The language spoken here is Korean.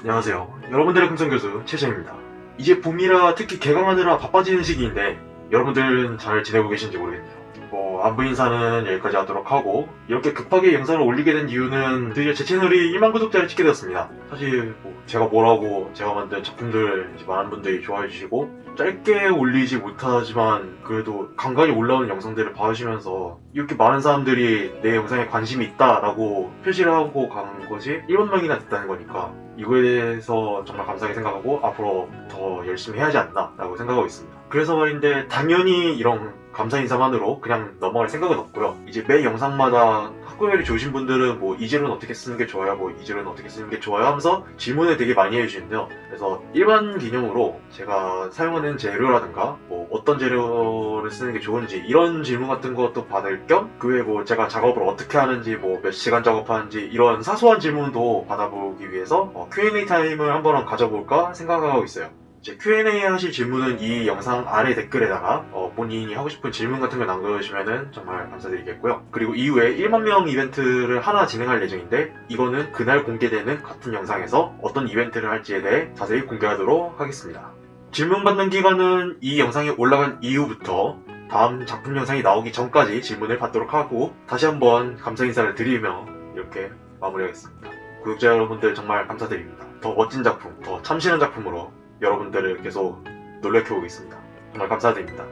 안녕하세요. 여러분들의 금성교수 최재입니다. 이제 봄이라 특히 개강하느라 바빠지는 시기인데 여러분들은 잘 지내고 계신지 모르겠네요. 뭐 안부 인사는 여기까지 하도록 하고 이렇게 급하게 영상을 올리게 된 이유는 드디어 제 채널이 1만 구독자를 찍게 되었습니다. 사실 뭐 제가 뭐라고 제가 만든 작품들 많은 분들이 좋아해 주시고 짧게 올리지 못하지만 그래도 간간히 올라오는 영상들을 봐주시면서 이렇게 많은 사람들이 내 영상에 관심이 있다라고 표시를 하고 간 것이 1만 명이나 됐다는 거니까 이거에 대해서 정말 감사하게 생각하고 앞으로 더 열심히 해야지 않나 라고 생각하고 있습니다. 그래서 말인데 당연히 이런 감사 인사만으로 그냥 넘어갈 생각은 없고요. 이제 매 영상마다 학구열이 좋으신 분들은 뭐 이재료는 어떻게 쓰는 게 좋아요, 뭐 이재료는 어떻게 쓰는 게 좋아요 하면서 질문을 되게 많이 해주시는데요. 그래서 일반 기념으로 제가 사용하는 재료라든가 뭐 어떤 재료를 쓰는 게 좋은지 이런 질문 같은 것도 받을 겸 그 외에 뭐 제가 작업을 어떻게 하는지 뭐 몇 시간 작업하는지 이런 사소한 질문도 받아보기 위해서 어, Q&A 타임을 한번 가져볼까 생각하고 있어요. Q&A 하실 질문은 이 영상 아래 댓글에다가 어, 본인이 하고 싶은 질문 같은 걸 남겨주시면 정말 감사드리겠고요. 그리고 이후에 1만 명 이벤트를 하나 진행할 예정인데 이거는 그날 공개되는 같은 영상에서 어떤 이벤트를 할지에 대해 자세히 공개하도록 하겠습니다. 질문 받는 기간은 이 영상이 올라간 이후부터 다음 작품 영상이 나오기 전까지 질문을 받도록 하고 다시 한번 감사 인사를 드리며 이렇게 마무리하겠습니다. 구독자 여러분들 정말 감사드립니다. 더 멋진 작품, 더 참신한 작품으로 여러분들을 계속 놀래켜 오겠습니다. 정말 감사드립니다.